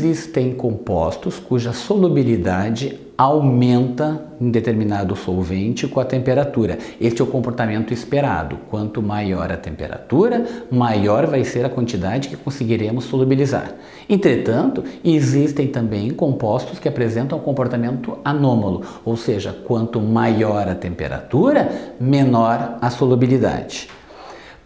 existem compostos cuja solubilidade aumenta em determinado solvente com a temperatura. Este é o comportamento esperado. Quanto maior a temperatura, maior vai ser a quantidade que conseguiremos solubilizar. Entretanto, existem também compostos que apresentam um comportamento anômalo, ou seja, quanto maior a temperatura, menor a solubilidade.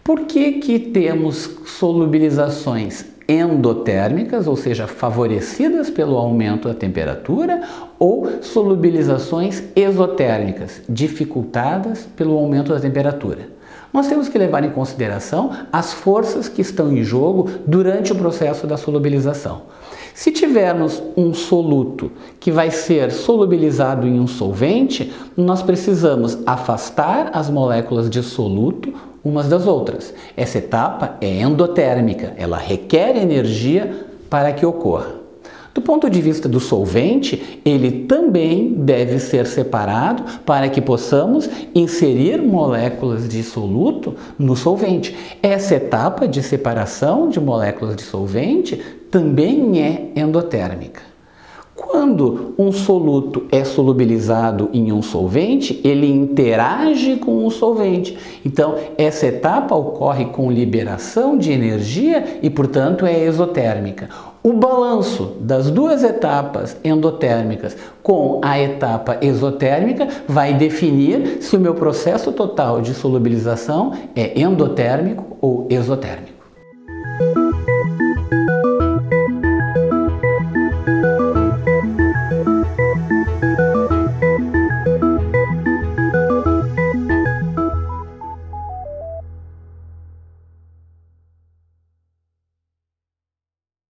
Por que, que temos solubilizações endotérmicas, ou seja, favorecidas pelo aumento da temperatura, ou solubilizações exotérmicas, dificultadas pelo aumento da temperatura. Nós temos que levar em consideração as forças que estão em jogo durante o processo da solubilização. Se tivermos um soluto que vai ser solubilizado em um solvente, nós precisamos afastar as moléculas de soluto umas das outras. Essa etapa é endotérmica, ela requer energia para que ocorra. Do ponto de vista do solvente, ele também deve ser separado para que possamos inserir moléculas de soluto no solvente. Essa etapa de separação de moléculas de solvente também é endotérmica. Quando um soluto é solubilizado em um solvente, ele interage com o solvente. Então, essa etapa ocorre com liberação de energia e, portanto, é exotérmica. O balanço das duas etapas endotérmicas com a etapa exotérmica vai definir se o meu processo total de solubilização é endotérmico ou exotérmico.